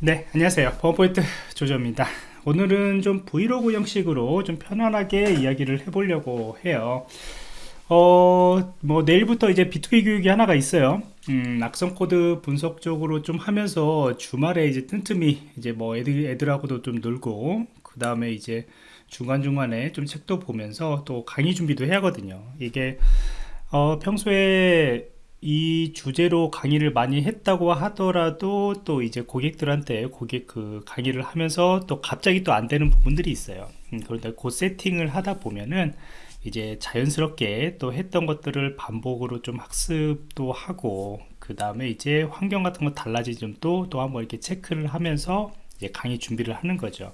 네 안녕하세요. 버퍼포인트 조조입니다. 오늘은 좀 브이로그 형식으로 좀 편안하게 이야기를 해보려고 해요. 어, 뭐 내일부터 이제 B2B 교육이 하나가 있어요. 음, 악성 코드 분석 적으로 좀 하면서 주말에 이제 틈틈이 이제 뭐 애들, 애들하고도 좀 놀고 그 다음에 이제 중간중간에 좀 책도 보면서 또 강의 준비도 해야 하거든요. 이게 어, 평소에 이 주제로 강의를 많이 했다고 하더라도 또 이제 고객들한테 고객 그 강의를 하면서 또 갑자기 또 안 되는 부분들이 있어요. 음, 그런데 그 세팅을 하다 보면은 이제 자연스럽게 또 했던 것들을 반복으로 좀 학습도 하고 그 다음에 이제 환경 같은 거 달라진 점도 또 한번 이렇게 체크를 하면서 이제 강의 준비를 하는 거죠.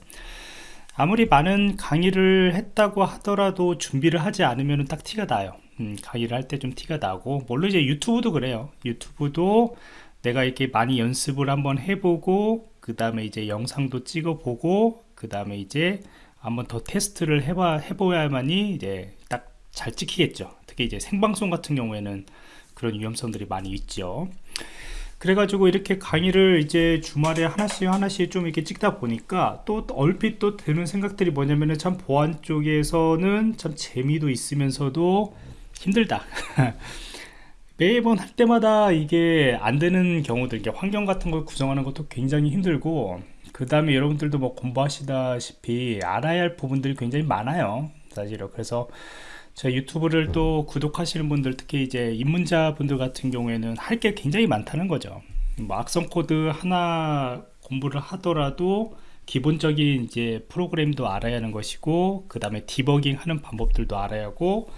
아무리 많은 강의를 했다고 하더라도 준비를 하지 않으면 딱 티가 나요 음, 강의를 할 때 좀 티가 나고 물론 이제 유튜브도 그래요. 유튜브도 내가 이렇게 많이 연습을 한번 해보고 그 다음에 이제 영상도 찍어 보고 그 다음에 이제 한번 더 테스트를 해봐 해보야만이 이제 딱 잘 찍히겠죠. 특히 이제 생방송 같은 경우에는 그런 위험성들이 많이 있죠. 그래가지고 이렇게 강의를 이제 주말에 하나씩 하나씩 좀 이렇게 찍다 보니까 또 얼핏 또 드는 생각들이 뭐냐면은 참 보안 쪽에서는 참 재미도 있으면서도 힘들다. 매번 할 때마다 이게 안 되는 경우들 이게 환경 같은 걸 구성하는 것도 굉장히 힘들고 그 다음에 여러분들도 뭐 공부하시다시피 알아야 할 부분들이 굉장히 많아요 사실은. 그래서 제 유튜브를 또 구독하시는 분들 특히 이제 입문자 분들 같은 경우에는 할 게 굉장히 많다는 거죠. 뭐 악성 코드 하나 공부를 하더라도 기본적인 이제 프로그램도 알아야 하는 것이고 그 다음에 디버깅 하는 방법들도 알아야 하고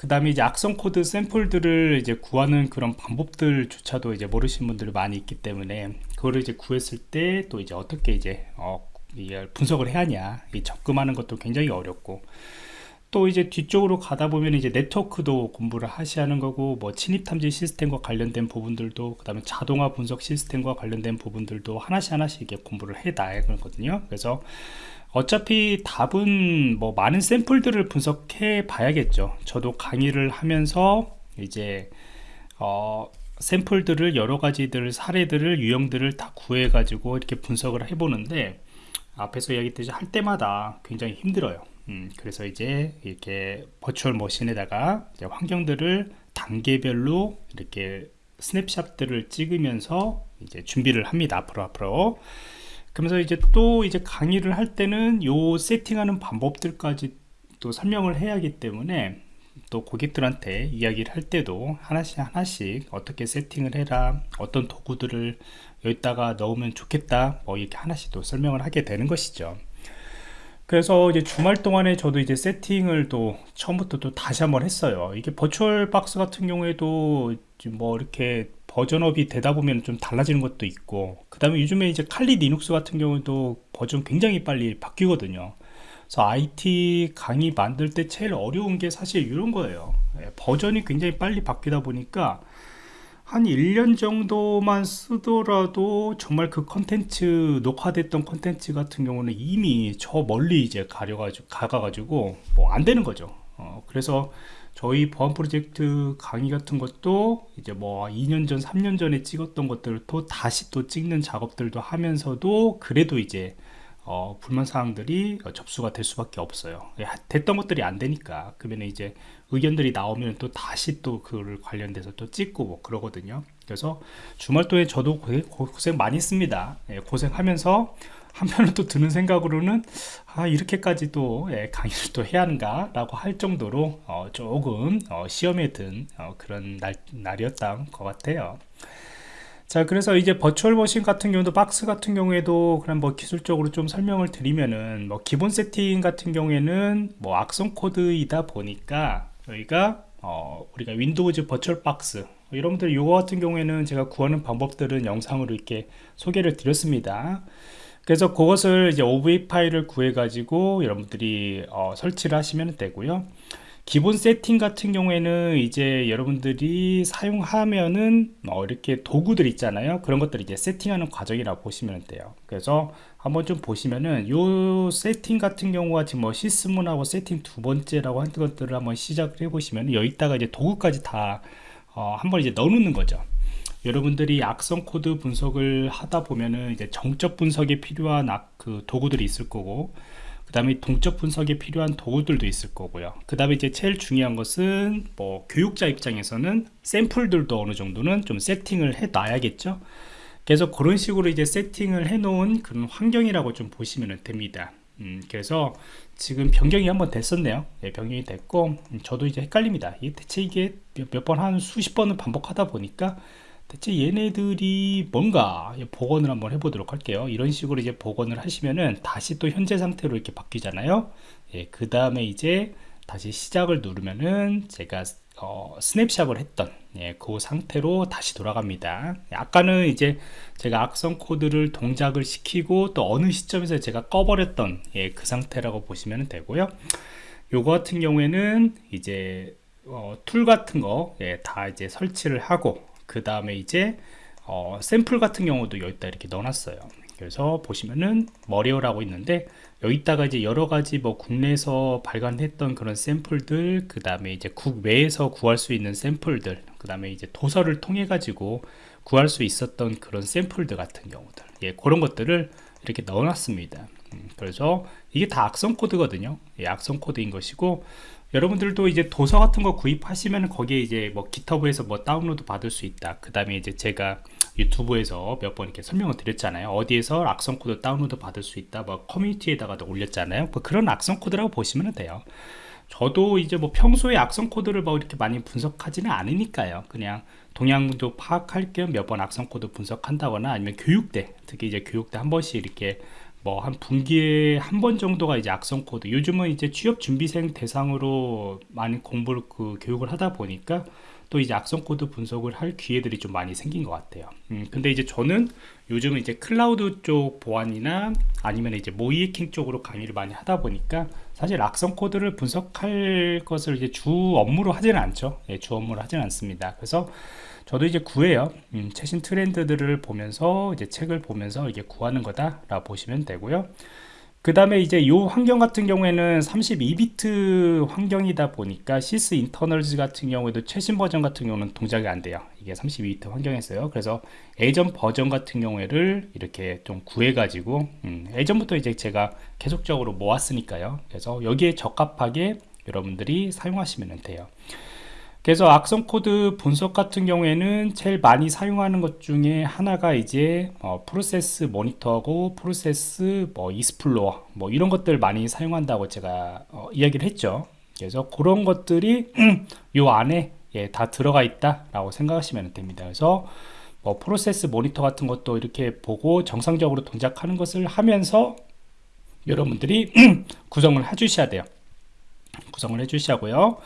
그 다음에 이제 악성 코드 샘플들을 이제 구하는 그런 방법들조차도 이제 모르시는 분들이 많이 있기 때문에 그거를 이제 구했을 때 또 이제 어떻게 이제 어, 분석을 해야 하냐 접근하는 것도 굉장히 어렵고 또 이제 뒤쪽으로 가다 보면 이제 네트워크도 공부를 하셔야 하는 거고 뭐 침입 탐지 시스템과 관련된 부분들도 그 다음에 자동화 분석 시스템과 관련된 부분들도 하나씩 하나씩 이렇게 공부를 해 놔야 되거든요. 그래서 어차피 답은 뭐 많은 샘플들을 분석해 봐야겠죠. 저도 강의를 하면서 이제 어 샘플들을 여러 가지들 사례들을 유형들을 다 구해 가지고 이렇게 분석을 해 보는데 앞에서 이야기했듯이 할 때마다 굉장히 힘들어요 음, 그래서 이제 이렇게 버추얼 머신에다가 환경들을 단계별로 이렇게 스냅샷들을 찍으면서 이제 준비를 합니다 앞으로 앞으로. 그러면서 이제 또 이제 강의를 할 때는 요 세팅하는 방법들까지 또 설명을 해야 하기 때문에 또 고객들한테 이야기를 할 때도 하나씩 하나씩 어떻게 세팅을 해라 어떤 도구들을 여기다가 넣으면 좋겠다 뭐 이렇게 하나씩 또 설명을 하게 되는 것이죠 그래서 이제 주말 동안에 저도 이제 세팅을 또 처음부터 또 다시 한번 했어요. 이게 VirtualBox 같은 경우에도 뭐 이렇게 버전업이 되다 보면 좀 달라지는 것도 있고 그 다음에 요즘에 이제 Kali Linux 같은 경우도 버전 굉장히 빨리 바뀌거든요. 그래서 IT 강의 만들 때 제일 어려운 게 사실 이런 거예요. 예, 버전이 굉장히 빨리 바뀌다 보니까 한 1년 정도만 쓰더라도 정말 그 컨텐츠 녹화됐던 컨텐츠 같은 경우는 이미 저 멀리 이제 가려가지고 가가지고 뭐 안 되는 거죠. 어, 그래서 저희 보안 프로젝트 강의 같은 것도 이제 뭐 2년 전 3년 전에 찍었던 것들을 또 다시 또 찍는 작업들도 하면서도 그래도 이제 어, 불만 사항들이 접수가 될 수밖에 없어요. 예, 됐던 것들이 안 되니까. 그러면 이제 의견들이 나오면 또 다시 또 그를 관련돼서 또 찍고 뭐 그러거든요. 그래서 주말 동에 저도 고생 많이 했습니다. 예, 고생하면서 한편으로 또 드는 생각으로는 아 이렇게까지 또 예, 강의를 또 해야 하는가 라고 할 정도로 어, 조금 어, 시험에 든 어, 그런 날, 날이었던 것 같아요 자 그래서 이제 virtual machine 같은 경우도 박스 같은 경우에도 그냥 뭐 기술적으로 좀 설명을 드리면은 뭐 기본 세팅 같은 경우에는 뭐 악성 코드이다 보니까 저희가 어 우리가 Windows VirtualBox 여러분들 이거 같은 경우에는 제가 구하는 방법들은 영상으로 이렇게 소개를 드렸습니다. 그래서 그것을 이제 OVA 파일을 구해 가지고 여러분들이 어 설치를 하시면 되고요 기본 세팅 같은 경우에는 이제 여러분들이 사용하면은 어 이렇게 도구들 있잖아요. 그런 것들 이제 세팅하는 과정이라고 보시면 돼요. 그래서 한번 좀 보시면은 요 세팅 같은 경우가 지금 뭐 Sysmon하고 세팅 두 번째라고 한 것들을 한번 시작을 해 보시면 여기다가 이제 도구까지 다 어, 한번 이제 넣어 놓는 거죠. 여러분들이 악성 코드 분석을 하다 보면은 이제 정적 분석에 필요한 악, 그 도구들이 있을 거고 그 다음에 동적 분석에 필요한 도구들도 있을 거고요. 그 다음에 이제 제일 중요한 것은 뭐 교육자 입장에서는 샘플들도 어느 정도는 좀 세팅을 해 놔야겠죠. 그래서 그런 식으로 이제 세팅을 해 놓은 그런 환경이라고 좀 보시면 됩니다. 음, 그래서 지금 변경이 한번 됐었네요. 예, 변경이 됐고 음, 저도 이제 헷갈립니다. 이 대체 이게 몇 번 한 수십 번을 반복하다 보니까 대체 얘네들이 뭔가 복원을 한번 해보도록 할게요. 이런 식으로 이제 복원을 하시면은 다시 또 현재 상태로 이렇게 바뀌잖아요. 예, 그 다음에 이제 다시 시작을 누르면은 제가 어, 스냅샷을 했던 예, 그 상태로 다시 돌아갑니다. 아까는 이제 제가 악성 코드를 동작을 시키고 또 어느 시점에서 제가 꺼버렸던 예, 그 상태라고 보시면 되고요. 요거 같은 경우에는 이제 어, 툴 같은 거다 예, 이제 설치를 하고 그 다음에 이제 어, 샘플 같은 경우도 여기다 이렇게 넣어놨어요. 그래서 보시면은 malware라고 있는데 여기다가 이제 여러 가지 뭐 국내에서 발간했던 그런 샘플들 그 다음에 이제 국외에서 구할 수 있는 샘플들 그 다음에 이제 도서를 통해 가지고 구할 수 있었던 그런 샘플들 같은 경우들. 예 그런 것들을 이렇게 넣어놨습니다. 음, 그래서 이게 다 악성 코드거든요. 예, 악성 코드인 것이고 여러분들도 이제 도서 같은 거 구입하시면 거기에 이제 뭐 GitHub에서 뭐 다운로드 받을 수 있다. 그 다음에 이제 제가 유튜브에서 몇 번 이렇게 설명을 드렸잖아요. 어디에서 악성 코드 다운로드 받을 수 있다. 뭐 커뮤니티에다가도 올렸잖아요. 뭐 그런 악성 코드라고 보시면 돼요. 저도 이제 뭐 평소에 악성 코드를 뭐 이렇게 많이 분석하지는 않으니까요. 그냥 동향도 파악할 겸 몇 번 악성 코드 분석한다거나 아니면 교육 때 특히 이제 교육 때 한 번씩 이렇게 뭐 한 분기에 한 번 정도가 이제 악성 코드. 요즘은 이제 취업 준비생 대상으로 많이 공부를 그 교육을 하다 보니까 또 이제 악성 코드 분석을 할 기회들이 좀 많이 생긴 것 같아요. 음, 근데 이제 저는 요즘은 이제 클라우드 쪽 보안이나 아니면 이제 모의해킹 쪽으로 강의를 많이 하다 보니까 사실 악성 코드를 분석할 것을 이제 주 업무로 하지는 않죠. 예, 주 업무로 하지는 않습니다. 그래서 저도 이제 구해요. 음, 최신 트렌드들을 보면서 이제 책을 보면서 이게 구하는 거다 라 보시면 되고요 그 다음에 이제 이 환경 같은 경우에는 32비트 환경이다 보니까 Sysinternals 같은 경우에도 최신 버전 같은 경우는 동작이 안 돼요. 이게 32비트 환경에서요. 그래서 예전 버전 같은 경우를 이렇게 좀 구해 가지고 음, 예전부터 이제 제가 계속적으로 모았으니까요. 그래서 여기에 적합하게 여러분들이 사용하시면 돼요 그래서 악성 코드 분석 같은 경우에는 제일 많이 사용하는 것 중에 하나가 이제 어, 프로세스 모니터하고 프로세스 뭐 Explorer 뭐 이런 것들 많이 사용한다고 제가 어, 이야기를 했죠. 그래서 그런 것들이 요 안에 예, 다 들어가 있다 라고 생각하시면 됩니다. 그래서 뭐 프로세스 모니터 같은 것도 이렇게 보고 정상적으로 동작하는 것을 하면서 여러분들이 구성을 해 주셔야 돼요. 구성을 해 주시고요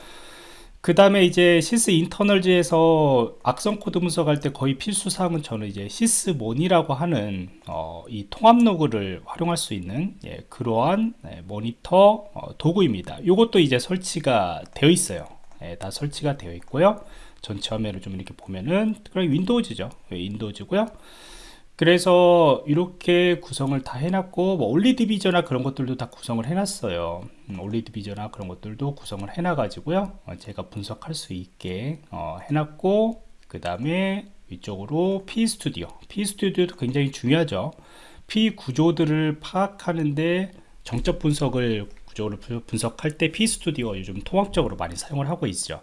그 다음에 이제 Sysinternals에서 악성 코드 분석할 때 거의 필수 사항은 저는 이제 Sysmon이라고 하는 어, 이 통합 로그를 활용할 수 있는 예, 그러한 예, 모니터 어, 도구입니다. 이것도 이제 설치가 되어 있어요. 예, 다 설치가 되어 있고요. 전체 화면을 좀 이렇게 보면은 그럼 Windows죠. 예, Windows고요. 그래서 이렇게 구성을 다 해놨고 뭐 Olly Debugger나 그런 것들도 다 구성을 해놨어요. 음, Olly Debugger나 그런 것들도 구성을 해놔 가지고요. 어, 제가 분석할 수 있게 어, 해놨고 그 다음에 위쪽으로 P 스튜디오. P 스튜디오도 굉장히 중요하죠. PE 구조들을 파악하는데 정적 분석을 구조를 분석할 때 PE Studio 요즘 통합적으로 많이 사용을 하고 있죠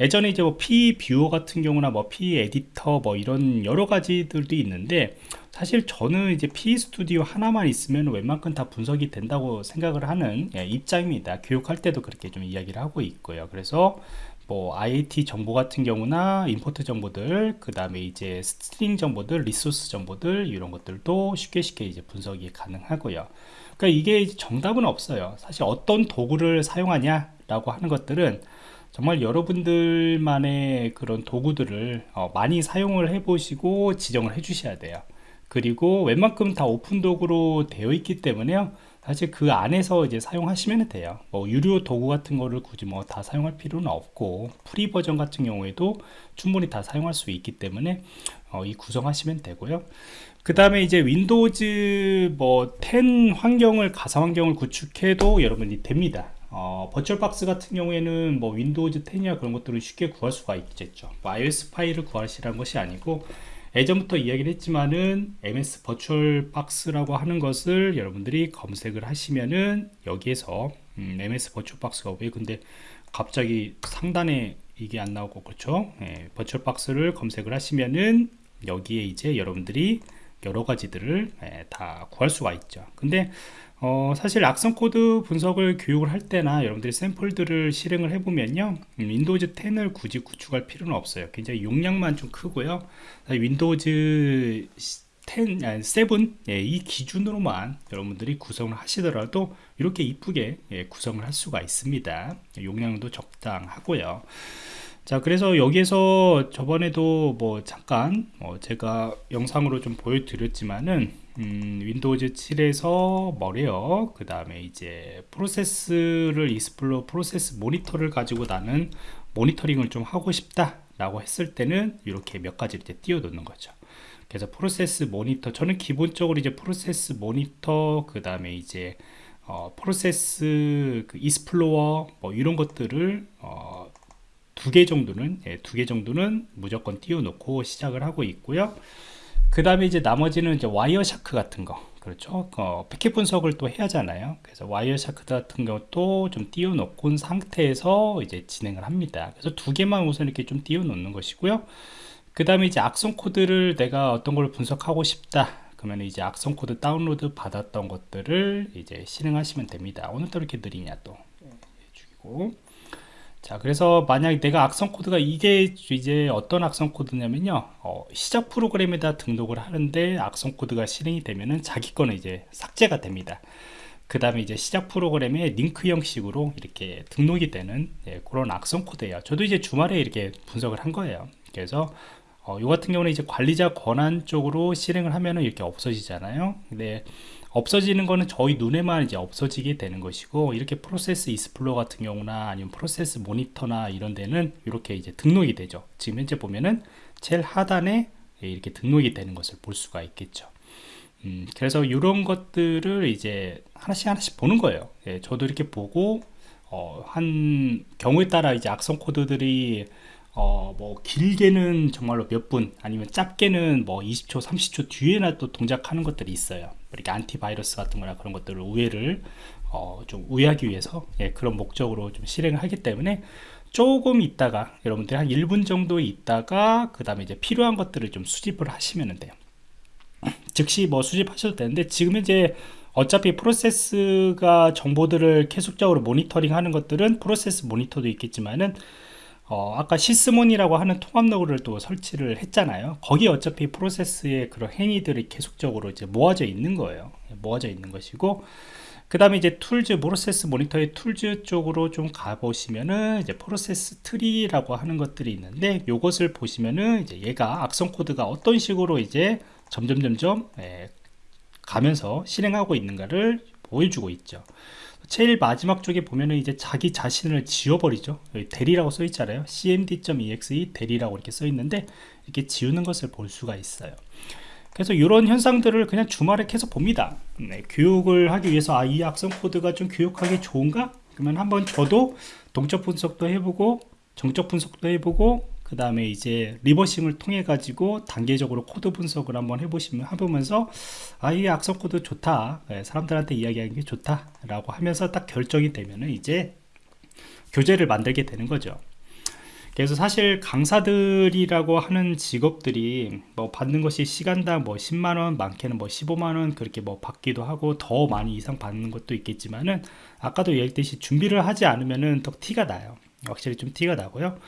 예전에 이제 뭐 PE 뷰어 같은 경우나 뭐 PE 에디터 뭐 이런 여러 가지들도 있는데 사실 저는 이제 PE Studio 하나만 있으면 웬만큼 다 분석이 된다고 생각을 하는 예, 입장입니다. 교육할 때도 그렇게 좀 이야기를 하고 있고요. 그래서 뭐 IAT 정보 같은 경우나 import 정보들 그 다음에 이제 string 정보들 resource 정보들 이런 것들도 쉽게 쉽게 이제 분석이 가능하고요 그러니까 이게 정답은 없어요. 사실 어떤 도구를 사용하냐 라고 하는 것들은 정말 여러분들만의 그런 도구들을 어, 많이 사용을 해 보시고 지정을 해 주셔야 돼요. 그리고 웬만큼 다 오픈 도구로 되어 있기 때문에요. 사실 그 안에서 이제 사용하시면 돼요. 뭐 유료 도구 같은 거를 굳이 뭐 다 사용할 필요는 없고 free 버전 같은 경우에도 충분히 다 사용할 수 있기 때문에 어, 이 구성하시면 되고요 그 다음에 이제 Windows 뭐 10 환경을 가상 환경을 구축해도 여러분이 됩니다. 어, VirtualBox 같은 경우에는 뭐 Windows 10이나 그런 것들을 쉽게 구할 수가 있겠죠. 뭐 ISO 파일을 구하시라는 것이 아니고 예전부터 이야기를 했지만은 MS VirtualBox라고 하는 것을 여러분들이 검색을 하시면은 여기에서 음, MS 버추얼 박스가 왜 근데 갑자기 상단에 이게 안 나오고 그렇죠? 예, 버추얼 박스를 검색을 하시면은 여기에 이제 여러분들이 여러 가지들을 예, 다 구할 수가 있죠. 근데 어, 사실 악성 코드 분석을 교육을 할 때나 여러분들이 샘플들을 실행을 해보면요 음, Windows 10을 굳이 구축할 필요는 없어요. 굉장히 용량만 좀 크고요. Windows 10, 아니 7, 예, 이 기준으로만 여러분들이 구성을 하시더라도 이렇게 이쁘게 예, 구성을 할 수가 있습니다. 용량도 적당하고요 자 그래서 여기에서 저번에도 뭐 잠깐 어 제가 영상으로 좀 보여드렸지만은 음, Windows 7에서 뭐래요? 그 다음에 이제 프로세스를 Explorer 프로세스 모니터를 가지고 나는 모니터링을 좀 하고 싶다 라고 했을 때는 이렇게 몇 가지를 이제 띄워 놓는 거죠. 그래서 프로세스 모니터 저는 기본적으로 이제 프로세스 모니터 그 다음에 이제 어, 프로세스 그 Explorer 뭐 이런 것들을 어, 두 개 정도는 예, 두 개 정도는 무조건 띄워 놓고 시작을 하고 있고요. 그 다음에 이제 나머지는 이제 Wireshark 같은 거. 그렇죠? 어, 패킷 분석을 또 해야 하잖아요. 그래서 Wireshark 같은 것도 좀 띄워 놓은 상태에서 이제 진행을 합니다. 그래서 두 개만 우선 이렇게 좀 띄워 놓는 것이고요. 그 다음에 이제 악성 코드를 내가 어떤 걸 분석하고 싶다. 그러면 이제 악성 코드 다운로드 받았던 것들을 이제 실행하시면 됩니다. 오늘도 이렇게 느리냐 또? 예, 죽이고 자 그래서 만약 내가 악성 코드가 이게 이제 어떤 악성 코드냐면요. 어, 시작 프로그램에다 등록을 하는데 악성 코드가 실행이 되면은 자기 거는 이제 삭제가 됩니다. 그 다음에 이제 시작 프로그램에 링크 형식으로 이렇게 등록이 되는 예, 그런 악성 코드예요. 저도 이제 주말에 이렇게 분석을 한 거예요. 그래서 어, 이 같은 경우는 이제 관리자 권한 쪽으로 실행을 하면은 이렇게 없어지잖아요. 근데 없어지는 거는 저희 눈에만 이제 없어지게 되는 것이고 이렇게 프로세스 이스플로 같은 경우나 아니면 프로세스 모니터나 이런 데는 이렇게 이제 등록이 되죠. 지금 현재 보면은 제일 하단에 이렇게 등록이 되는 것을 볼 수가 있겠죠. 음, 그래서 이런 것들을 이제 하나씩 하나씩 보는 거예요. 예, 저도 이렇게 보고 어, 한 경우에 따라 이제 악성 코드들이 어, 뭐 길게는 정말로 몇 분 아니면 짧게는 뭐 20초 30초 뒤에나 또 동작하는 것들이 있어요. 이렇게 안티바이러스 같은 거나 그런 것들을 우회를 어, 좀 우회하기 위해서 예, 그런 목적으로 좀 실행을 하기 때문에 조금 있다가 여러분들이 한 1분 정도 있다가 그 다음에 이제 필요한 것들을 좀 수집을 하시면 돼요. 즉시 뭐 수집하셔도 되는데 지금 이제 어차피 프로세스가 정보들을 계속적으로 모니터링 하는 것들은 프로세스 모니터도 있겠지만은 어, 아까 Sysmon이라고 하는 통합 로그를 또 설치를 했잖아요. 거기 어차피 프로세스의 그런 행위들이 계속적으로 이제 모아져 있는 거예요. 모아져 있는 것이고 그 다음에 이제 Tools 프로세스 모니터의 Tools 쪽으로 좀 가보시면은 이제 프로세스 트리라고 하는 것들이 있는데 이것을 보시면은 이제 얘가 악성 코드가 어떤 식으로 이제 점점 점점 예, 가면서 실행하고 있는가를 보여주고 있죠. 제일 마지막 쪽에 보면은 이제 자기 자신을 지워버리죠. del이라고 써 있잖아요. Cmd.exe del이라고 이렇게 써 있는데 이렇게 지우는 것을 볼 수가 있어요. 그래서 이런 현상들을 그냥 주말에 계속 봅니다. 네, 교육을 하기 위해서 아, 이 악성 코드가 좀 교육하기 좋은가? 그러면 한번 저도 동적 분석도 해보고 정적 분석도 해보고 그 다음에 이제 reversing을 통해 가지고 단계적으로 코드 분석을 한번 해보시면 해보면서 아 이 악성 코드 좋다. 네, 사람들한테 이야기하는 게 좋다 라고 하면서 딱 결정이 되면은 이제 교재를 만들게 되는 거죠. 그래서 사실 강사들이라고 하는 직업들이 뭐 받는 것이 시간당 뭐 10만원 많게는 뭐 15만원 그렇게 뭐 받기도 하고 더 많이 이상 받는 것도 있겠지만은 아까도 얘기했듯이 준비를 하지 않으면은 더 티가 나요 확실히 좀 티가 나고요.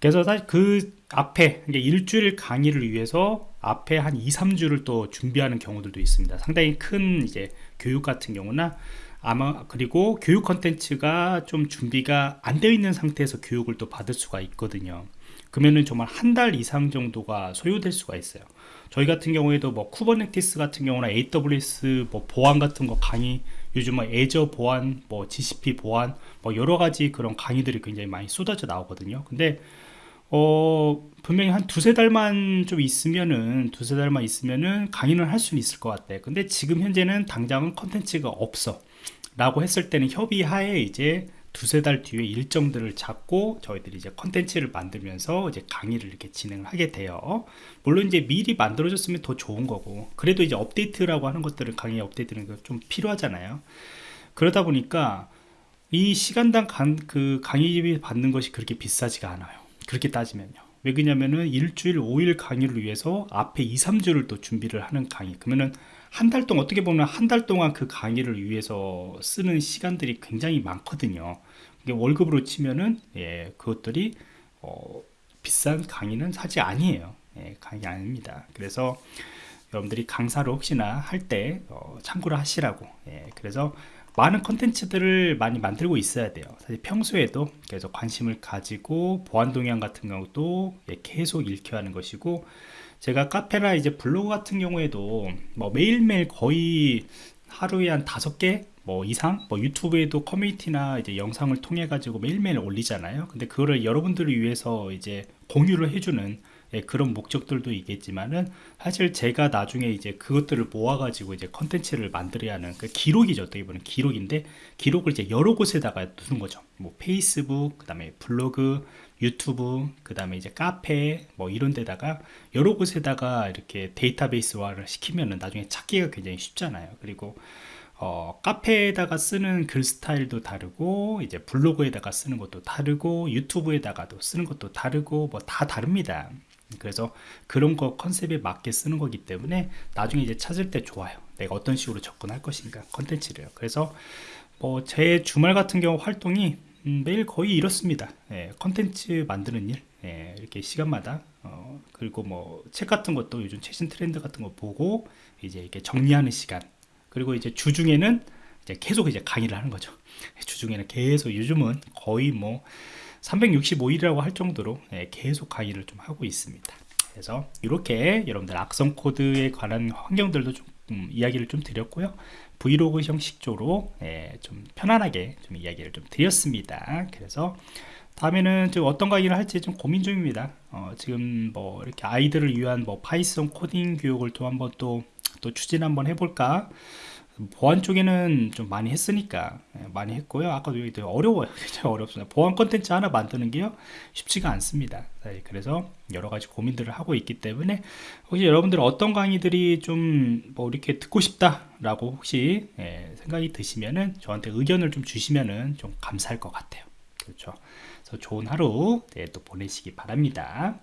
그래서 사실 그 앞에 일주일 강의를 위해서 앞에 한 2, 3주를 또 준비하는 경우들도 있습니다. 상당히 큰 이제 교육 같은 경우나 아마 그리고 교육 컨텐츠가 좀 준비가 안 되어 있는 상태에서 교육을 또 받을 수가 있거든요. 그러면은 정말 한 달 이상 정도가 소요될 수가 있어요. 저희 같은 경우에도 뭐 Kubernetes 같은 경우나 AWS 뭐 보안 같은 거 강의 요즘 뭐 Azure 보안 뭐 GCP 보안 뭐 여러 가지 그런 강의들이 굉장히 많이 쏟아져 나오거든요 근데 어 분명히 한 두세 달만 좀 있으면은 두세 달만 있으면은 강의는 할 수는 있을 것 같아 근데 지금 현재는 당장은 컨텐츠가 없어 라고 했을 때는 협의하에 이제 두세 달 뒤에 일정들을 잡고 저희들이 이제 컨텐츠를 만들면서 이제 강의를 이렇게 진행을 하게 돼요. 물론 이제 미리 만들어졌으면 더 좋은 거고, 그래도 이제 업데이트라고 하는 것들은 강의 업데이트는 좀 필요하잖아요. 그러다 보니까 이 시간당 강, 그 강의비 받는 것이 그렇게 비싸지가 않아요. 그렇게 따지면요. 왜 그러냐면은 일주일 5일 강의를 위해서 앞에 2, 3주를 또 준비를 하는 강의. 그러면은 한 달 동안 어떻게 보면 한 달 동안 그 강의를 위해서 쓰는 시간들이 굉장히 많거든요. 월급으로 치면은 예, 그것들이 어, 비싼 강의는 사실 아니에요. 예, 강의 아닙니다. 그래서 여러분들이 강사로 혹시나 할때 어, 참고를 하시라고. 예, 그래서 많은 컨텐츠들을 많이 만들고 있어야 돼요. 사실 평소에도 그래서 관심을 가지고 보안 동향 같은 경우도 예, 계속 읽혀야 하는 것이고 제가 카페나 이제 블로그 같은 경우에도 뭐 매일매일 거의 하루에 한 다섯 개 뭐 이상 뭐 유튜브에도 커뮤니티나 이제 영상을 통해 가지고 매일매일 올리잖아요 근데 그거를 여러분들을 위해서 이제 공유를 해주는 예, 그런 목적들도 있겠지만은 사실 제가 나중에 이제 그것들을 모아 가지고 이제 컨텐츠를 만들어야 하는 그 기록이죠. 어떻게 보면 기록인데 기록을 이제 여러 곳에다가 두는 거죠. 뭐 페이스북, 그 다음에 블로그, 유튜브, 그 다음에 이제 카페 뭐 이런 데다가 여러 곳에다가 이렇게 데이터베이스화를 시키면은 나중에 찾기가 굉장히 쉽잖아요. 그리고 어, 카페에다가 쓰는 글 스타일도 다르고 이제 블로그에다가 쓰는 것도 다르고 유튜브에다가도 쓰는 것도 다르고 뭐 다 다릅니다. 그래서 그런 거 컨셉에 맞게 쓰는 거기 때문에 나중에 이제 찾을 때 좋아요. 내가 어떤 식으로 접근할 것인가 컨텐츠를. 그래서 뭐 제 주말 같은 경우 활동이 음, 매일 거의 이렇습니다. 예, 컨텐츠 만드는 일. 예, 이렇게 시간마다 어, 그리고 뭐 책 같은 것도 요즘 최신 트렌드 같은 거 보고 이제 이렇게 정리하는 시간. 그리고 이제 주중에는 이제 계속 이제 강의를 하는 거죠. 주중에는 계속 요즘은 거의 뭐 365일이라고 할 정도로 예, 계속 강의를 좀 하고 있습니다. 그래서 이렇게 여러분들 악성 코드에 관한 환경들도 좀 음, 이야기를 좀 드렸고요. 브이로그 형식적으로 예, 좀 편안하게 좀 이야기를 좀 드렸습니다. 그래서 다음에는 좀 어떤 강의를 할지 좀 고민 중입니다. 어, 지금 뭐 이렇게 아이들을 위한 뭐 Python 코딩 교육을 또 한번 또, 또 추진 한번 해볼까 보안 쪽에는 좀 많이 했으니까 예, 많이 했고요. 아까도 여기 어려워요. 굉장히 어렵습니다. 보안 컨텐츠 하나 만드는 게요 쉽지가 않습니다. 네, 그래서 여러 가지 고민들을 하고 있기 때문에 혹시 여러분들 어떤 강의들이 좀 뭐 이렇게 듣고 싶다 라고 혹시 예, 생각이 드시면은 저한테 의견을 좀 주시면은 좀 감사할 것 같아요. 그렇죠. 그래서 좋은 하루 네, 또 보내시기 바랍니다.